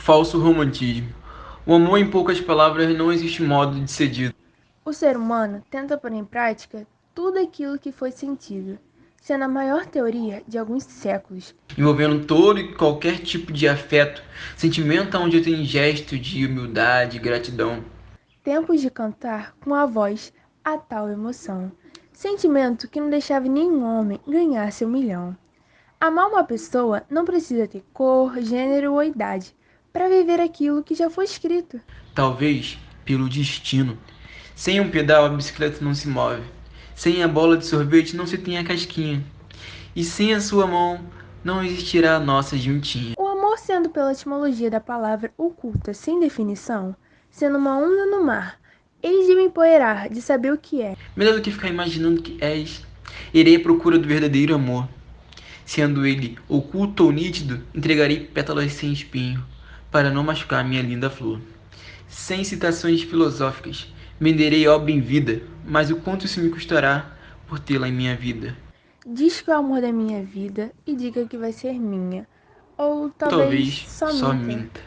Falso romantismo. O amor, em poucas palavras, não existe modo de ser dito. O ser humano tenta pôr em prática tudo aquilo que foi sentido, sendo a maior teoria de alguns séculos. Envolvendo todo e qualquer tipo de afeto, sentimento onde tem gesto de humildade e gratidão. Tempos de cantar com a voz a tal emoção. Sentimento que não deixava nenhum homem ganhar seu milhão. Amar uma pessoa não precisa ter cor, gênero ou idade para viver aquilo que já foi escrito. Talvez pelo destino. Sem um pedal a bicicleta não se move. Sem a bola de sorvete não se tem a casquinha. E sem a sua mão não existirá a nossa juntinha. O amor sendo pela etimologia da palavra oculta sem definição, sendo uma onda no mar, eis de me empoeirar, de saber o que é. Melhor do que ficar imaginando que és, irei à procura do verdadeiro amor. Sendo ele oculto ou nítido, entregarei pétalas sem espinho, para não machucar minha linda flor. Sem citações filosóficas, venderei obra em vida, mas o quanto isso me custará por tê-la em minha vida? Diz que é o amor da minha vida e diga que vai ser minha. Ou talvez, Talvez só, só minta. minta.